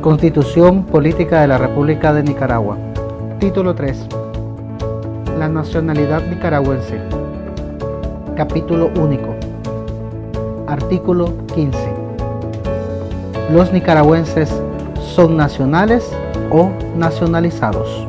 Constitución Política de la República de Nicaragua. Título 3. La nacionalidad nicaragüense. Capítulo único. Artículo 15. Los nicaragüenses son nacionales o nacionalizados.